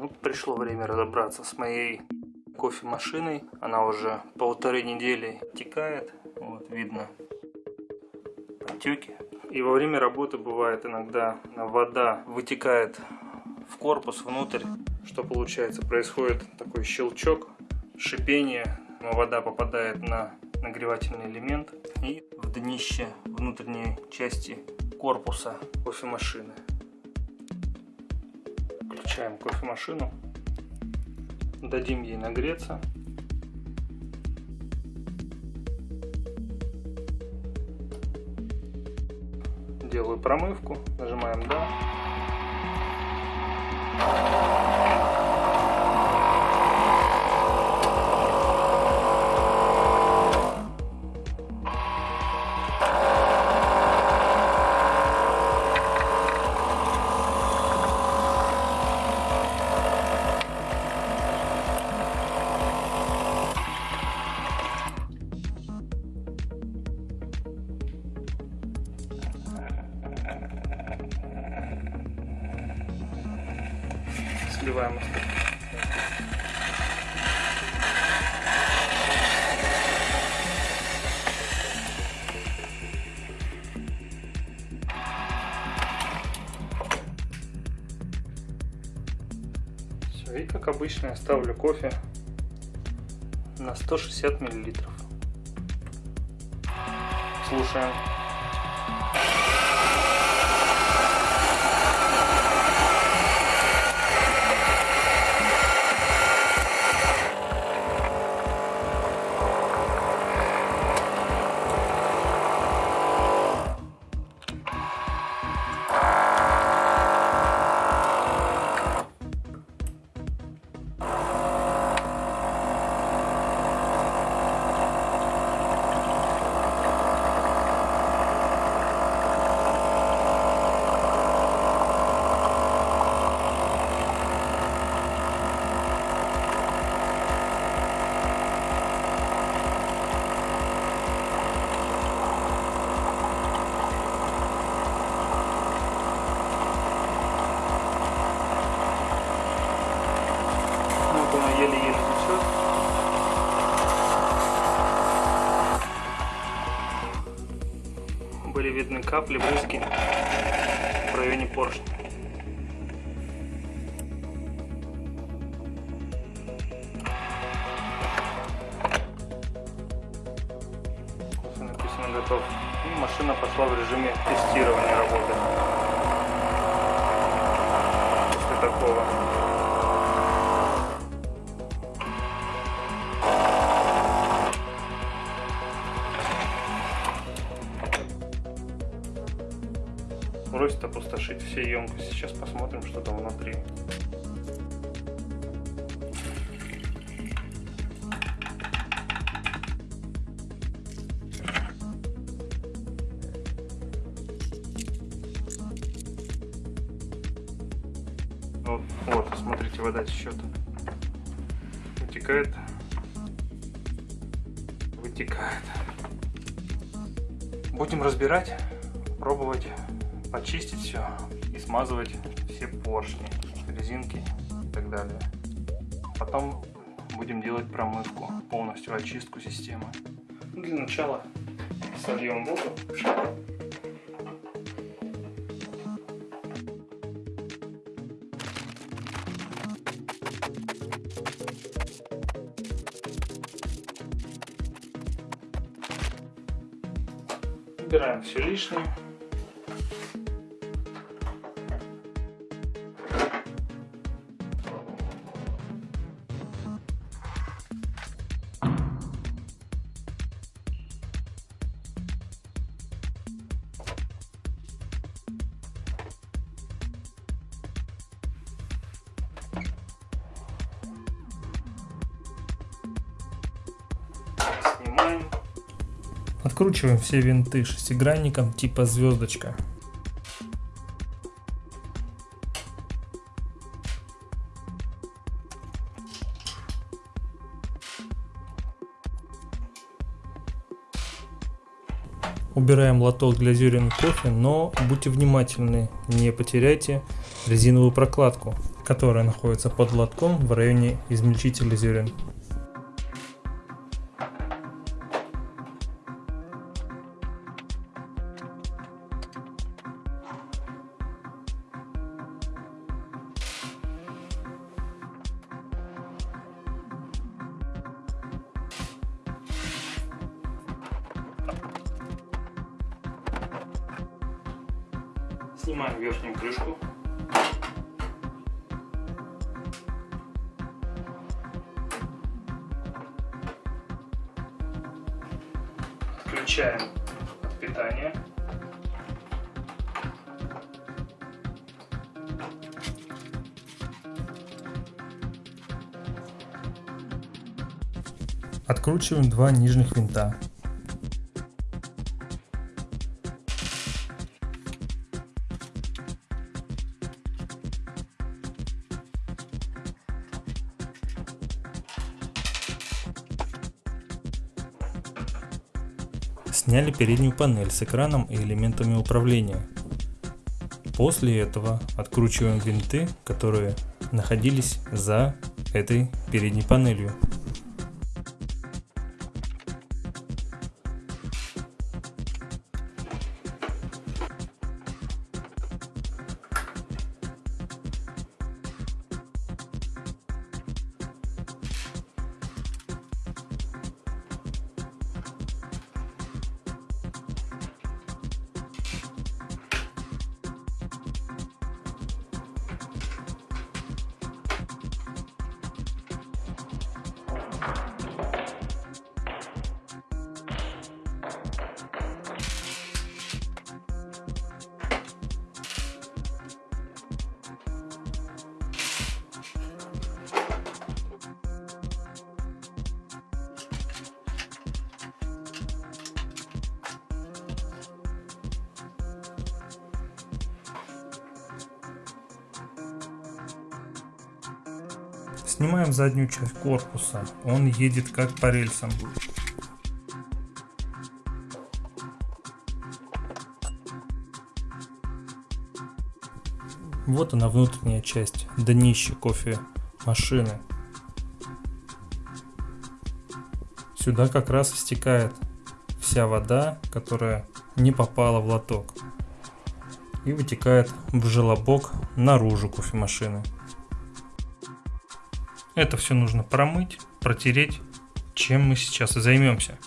Ну, пришло время разобраться с моей кофемашиной. Она уже полторы недели текает. Вот видно потеки. И во время работы бывает иногда вода вытекает в корпус внутрь. Что получается? Происходит такой щелчок, шипение. Вода попадает на нагревательный элемент и в днище внутренней части корпуса кофемашины. Включаем кофемашину, дадим ей нагреться. Делаю промывку, нажимаем «Да». И как обычно я ставлю кофе на 160 миллилитров. Слушаем. Были видны капли, брызги в районе поршня. написано готов. И машина пошла в режиме тестирования работы. После такого. Все емкости. Сейчас посмотрим, что там внутри. Вот, смотрите, вода течет. Вытекает. Вытекает. Будем разбирать, пробовать почистить все смазывать все поршни, резинки и так далее. Потом будем делать промывку, полностью очистку системы. Для начала сольем воду. Убираем все лишнее. Откручиваем все винты шестигранником типа звездочка. Убираем лоток для зерен кофе, но будьте внимательны, не потеряйте резиновую прокладку. которая находится под лотком в районе измельчителя зерен. Снимаем верхнюю крышку. Включаем питание. Откручиваем два нижних винта. Сняли переднюю панель с экраном и элементами управления. После этого откручиваем винты, которые находились за этой передней панелью. Снимаем заднюю часть корпуса. Он едет как по рельсам. Вот она внутренняя часть, днище кофе машины. Сюда как раз стекает вся вода, которая не попала в лоток и вытекает в желобок наружу кофемашины. Это все нужно промыть, протереть, чем мы сейчас и займемся.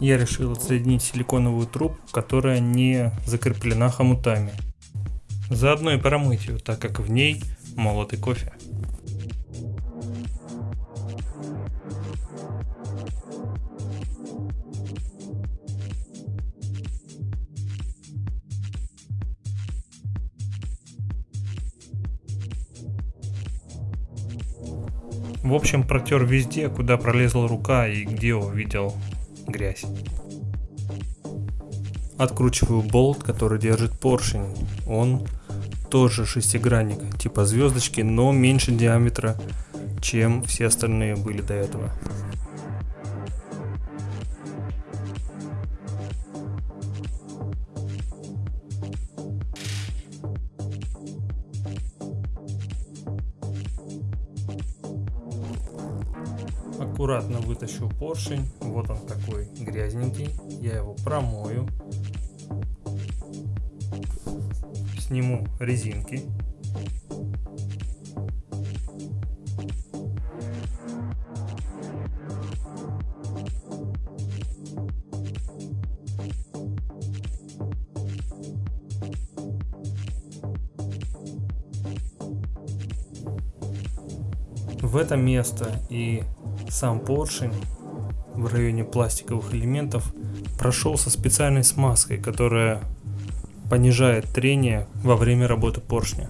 Я решил отсоединить силиконовую трубку, которая не закреплена хомутами. Заодно и промыть ее, так как в ней молотый кофе. В общем, протер везде, куда пролезла рука и где увидел грязь. Откручиваю болт, который держит поршень. Он тоже шестигранник, типа звездочки, но меньше диаметра, чем все остальные были до этого. Аккуратно вытащу поршень. Вот он такой грязненький. Я его промою. Сниму резинки. в это место и сам поршень в районе пластиковых элементов прошел со специальной смазкой, которая понижает трение во время работы поршня.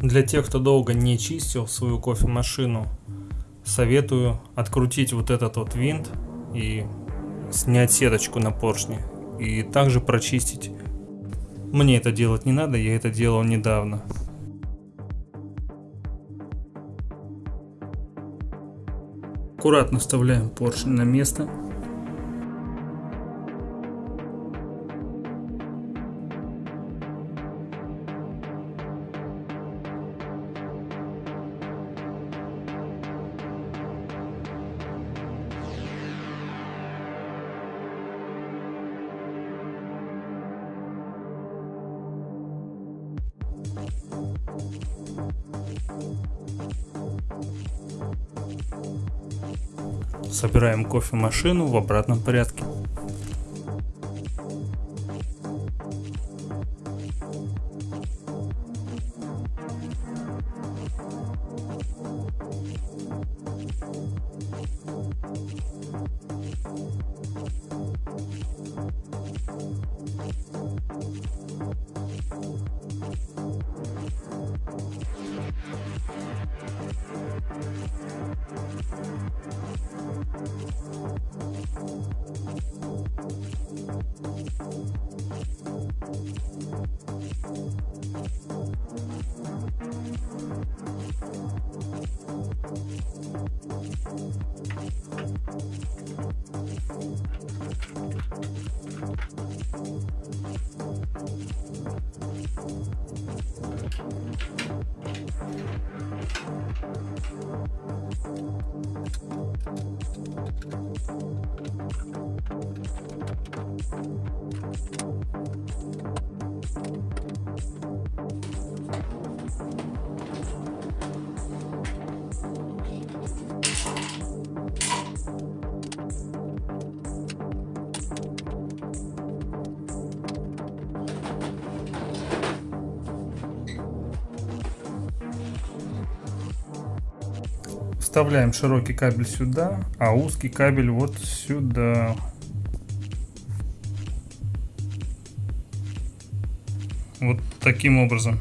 Для тех, кто долго не чистил свою кофемашину, советую открутить вот этот вот винт и снять сеточку на поршне и также прочистить. Мне это делать не надо, я это делал недавно. Аккуратно вставляем поршень на место. Собираем кофемашину в обратном порядке. Thank you. Вставляем широкий кабель сюда, а узкий кабель вот сюда. Вот таким образом.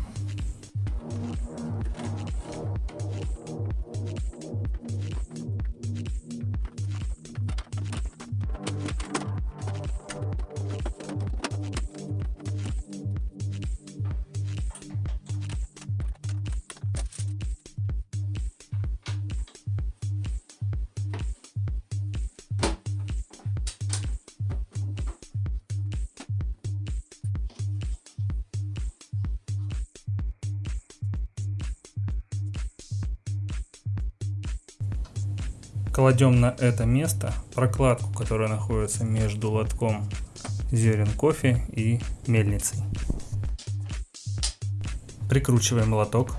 Кладем на это место прокладку, которая находится между лотком зерен кофе и мельницей. Прикручиваем лоток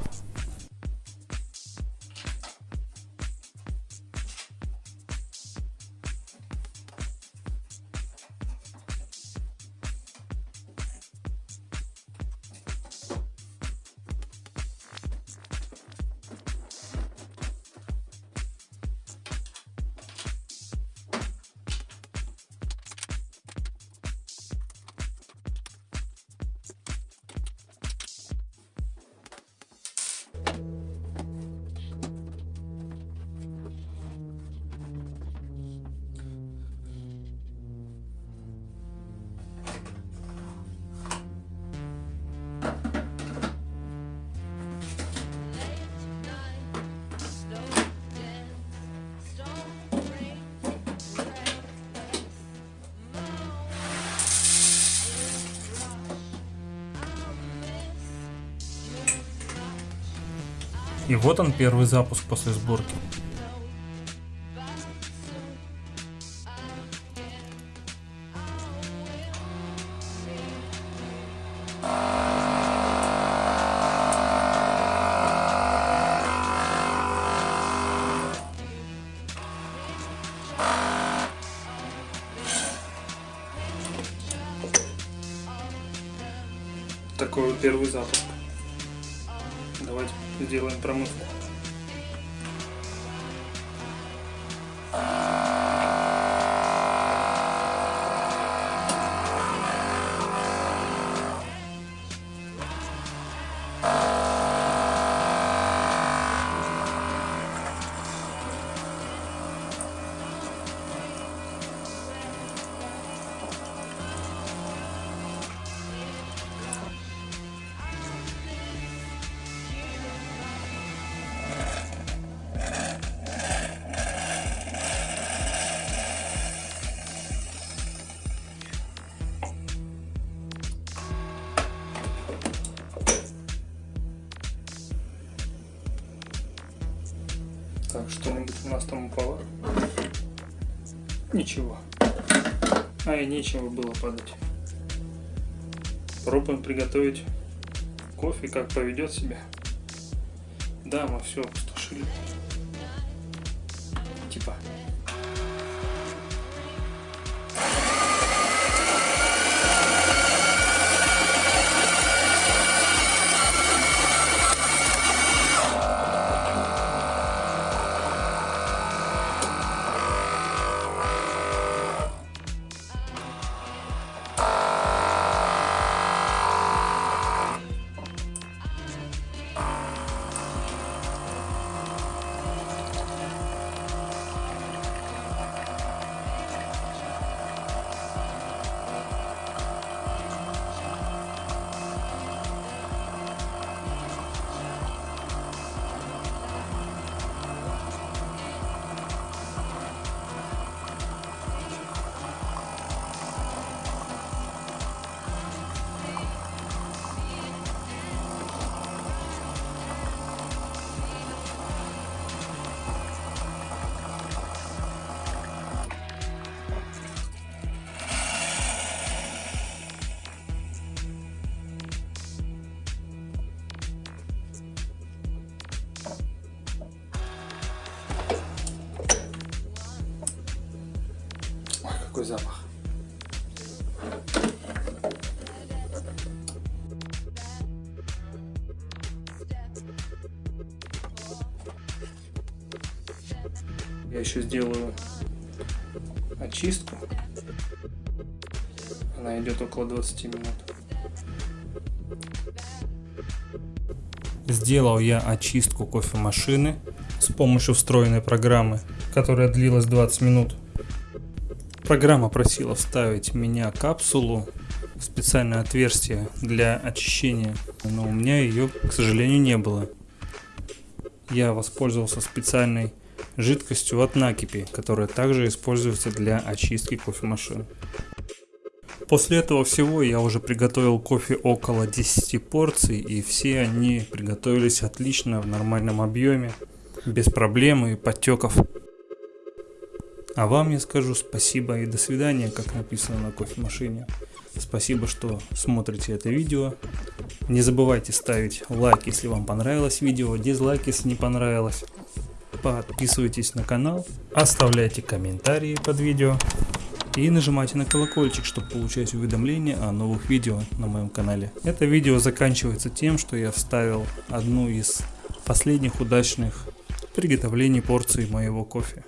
И вот он первый запуск после сборки. Такой вот первый запуск. Давайте сделаем промывку. Ничего. А и нечего было падать. Пробуем приготовить кофе, как поведет себя. Да, мы все опустошили. Типа. Ой, какой запах. Я еще сделаю очистку. Она идет около 20 минут. Сделал я очистку кофемашины с помощью встроенной программы, которая длилась 20 минут. Программа просила вставить меня капсулу в специальное отверстие для очищения, но у меня ее, к сожалению, не было. Я воспользовался специальной жидкостью от накипи, которая также используется для очистки кофемашин. После этого всего я уже приготовил кофе около 10 порций, и все они приготовились отлично в нормальном объеме, без проблем и подтеков. А вам я скажу спасибо и до свидания, как написано на кофемашине. Спасибо, что смотрите это видео. Не забывайте ставить лайк, если вам понравилось видео, дизлайк, если не понравилось. Подписывайтесь на канал, оставляйте комментарии под видео и нажимайте на колокольчик, чтобы получать уведомления о новых видео на моем канале. Это видео заканчивается тем, что я вставил одну из последних удачных приготовлений порции моего кофе.